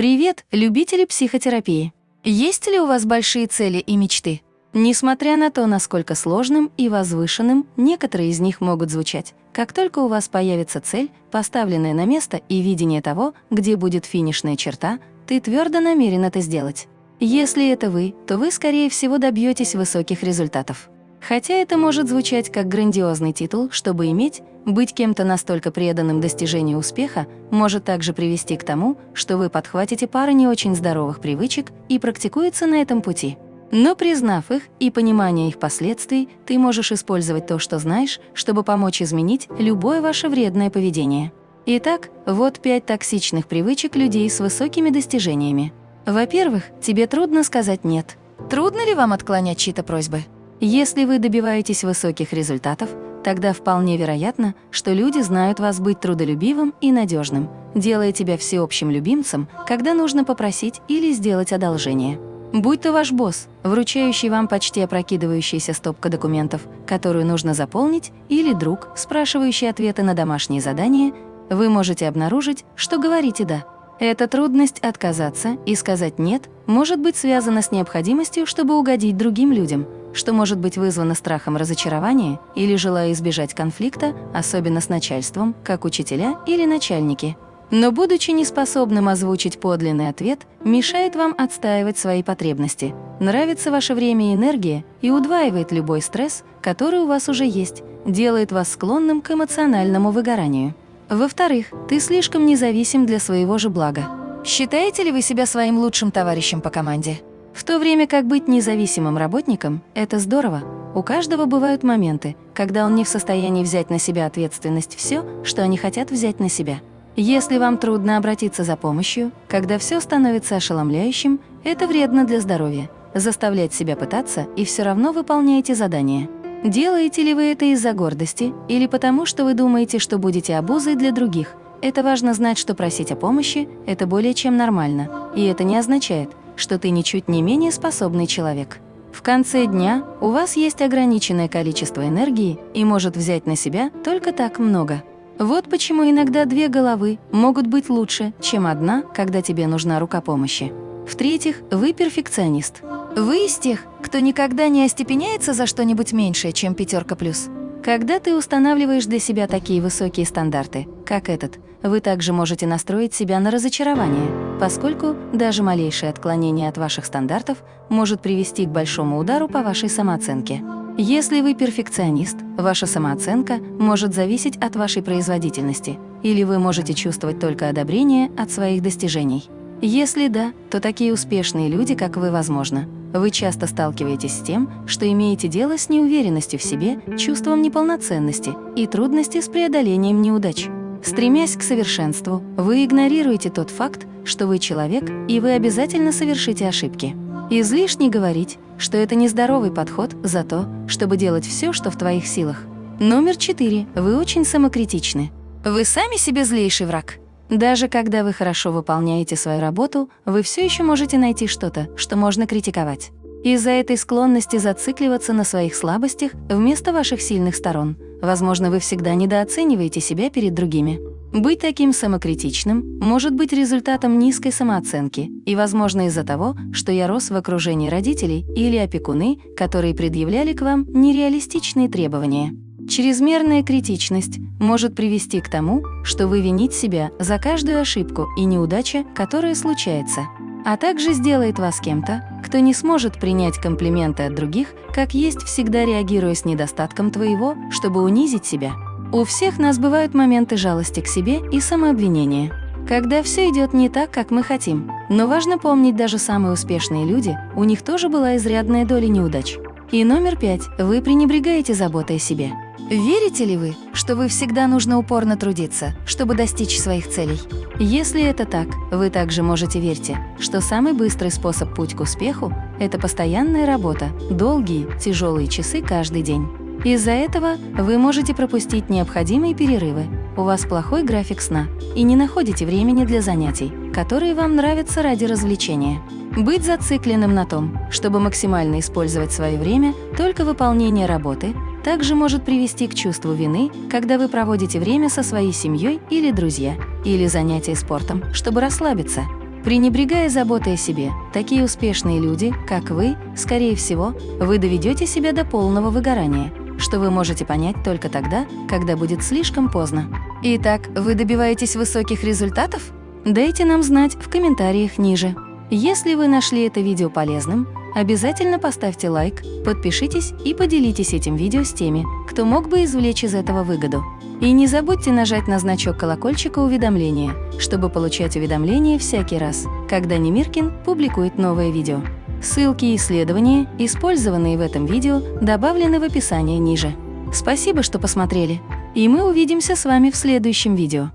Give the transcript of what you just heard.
Привет, любители психотерапии! Есть ли у вас большие цели и мечты? Несмотря на то, насколько сложным и возвышенным некоторые из них могут звучать, как только у вас появится цель, поставленная на место и видение того, где будет финишная черта, ты твердо намерен это сделать. Если это вы, то вы, скорее всего, добьетесь высоких результатов. Хотя это может звучать как грандиозный титул, чтобы иметь, быть кем-то настолько преданным достижению успеха может также привести к тому, что вы подхватите пару не очень здоровых привычек и практикуете на этом пути. Но признав их и понимание их последствий, ты можешь использовать то, что знаешь, чтобы помочь изменить любое ваше вредное поведение. Итак, вот пять токсичных привычек людей с высокими достижениями. Во-первых, тебе трудно сказать «нет». Трудно ли вам отклонять чьи-то просьбы? Если вы добиваетесь высоких результатов, тогда вполне вероятно, что люди знают вас быть трудолюбивым и надежным, делая тебя всеобщим любимцем, когда нужно попросить или сделать одолжение. Будь то ваш босс, вручающий вам почти опрокидывающийся стопка документов, которую нужно заполнить, или друг, спрашивающий ответы на домашние задания, вы можете обнаружить, что говорите «да». Эта трудность отказаться и сказать «нет» может быть связана с необходимостью, чтобы угодить другим людям – что может быть вызвано страхом разочарования или желая избежать конфликта, особенно с начальством, как учителя или начальники. Но будучи неспособным озвучить подлинный ответ, мешает вам отстаивать свои потребности. Нравится ваше время и энергия и удваивает любой стресс, который у вас уже есть, делает вас склонным к эмоциональному выгоранию. Во-вторых, ты слишком независим для своего же блага. Считаете ли вы себя своим лучшим товарищем по команде? В то время как быть независимым работником – это здорово. У каждого бывают моменты, когда он не в состоянии взять на себя ответственность все, что они хотят взять на себя. Если вам трудно обратиться за помощью, когда все становится ошеломляющим, это вредно для здоровья. Заставлять себя пытаться и все равно выполняете задание. Делаете ли вы это из-за гордости или потому, что вы думаете, что будете обузой для других? Это важно знать, что просить о помощи – это более чем нормально, и это не означает, что ты ничуть не менее способный человек. В конце дня у вас есть ограниченное количество энергии и может взять на себя только так много. Вот почему иногда две головы могут быть лучше, чем одна, когда тебе нужна рука помощи. В-третьих, вы перфекционист. Вы из тех, кто никогда не остепеняется за что-нибудь меньшее, чем пятерка плюс. Когда ты устанавливаешь для себя такие высокие стандарты, как этот, вы также можете настроить себя на разочарование, поскольку даже малейшее отклонение от ваших стандартов может привести к большому удару по вашей самооценке. Если вы перфекционист, ваша самооценка может зависеть от вашей производительности, или вы можете чувствовать только одобрение от своих достижений. Если да, то такие успешные люди, как вы, возможно. Вы часто сталкиваетесь с тем, что имеете дело с неуверенностью в себе, чувством неполноценности и трудности с преодолением неудач. Стремясь к совершенству, вы игнорируете тот факт, что вы человек, и вы обязательно совершите ошибки. Излишне говорить, что это нездоровый подход за то, чтобы делать все, что в твоих силах. Номер четыре. Вы очень самокритичны. Вы сами себе злейший враг. Даже когда вы хорошо выполняете свою работу, вы все еще можете найти что-то, что можно критиковать. Из-за этой склонности зацикливаться на своих слабостях вместо ваших сильных сторон, возможно, вы всегда недооцениваете себя перед другими. Быть таким самокритичным может быть результатом низкой самооценки и, возможно, из-за того, что я рос в окружении родителей или опекуны, которые предъявляли к вам нереалистичные требования. Чрезмерная критичность может привести к тому, что вы винить себя за каждую ошибку и неудача, которая случается, а также сделает вас кем-то, кто не сможет принять комплименты от других, как есть всегда реагируя с недостатком твоего, чтобы унизить себя. У всех нас бывают моменты жалости к себе и самообвинения, когда все идет не так, как мы хотим. Но важно помнить, даже самые успешные люди, у них тоже была изрядная доля неудач. И номер пять. Вы пренебрегаете заботой о себе. Верите ли вы, что вы всегда нужно упорно трудиться, чтобы достичь своих целей? Если это так, вы также можете верьте, что самый быстрый способ путь к успеху – это постоянная работа, долгие, тяжелые часы каждый день. Из-за этого вы можете пропустить необходимые перерывы, у вас плохой график сна и не находите времени для занятий, которые вам нравятся ради развлечения. Быть зацикленным на том, чтобы максимально использовать свое время, только выполнение работы – также может привести к чувству вины, когда вы проводите время со своей семьей или друзья, или занятия спортом, чтобы расслабиться. Пренебрегая заботой о себе, такие успешные люди, как вы, скорее всего, вы доведете себя до полного выгорания, что вы можете понять только тогда, когда будет слишком поздно. Итак, вы добиваетесь высоких результатов? Дайте нам знать в комментариях ниже. Если вы нашли это видео полезным, обязательно поставьте лайк, подпишитесь и поделитесь этим видео с теми, кто мог бы извлечь из этого выгоду. И не забудьте нажать на значок колокольчика уведомления, чтобы получать уведомления всякий раз, когда Немиркин публикует новое видео. Ссылки и исследования, использованные в этом видео, добавлены в описании ниже. Спасибо, что посмотрели, и мы увидимся с вами в следующем видео.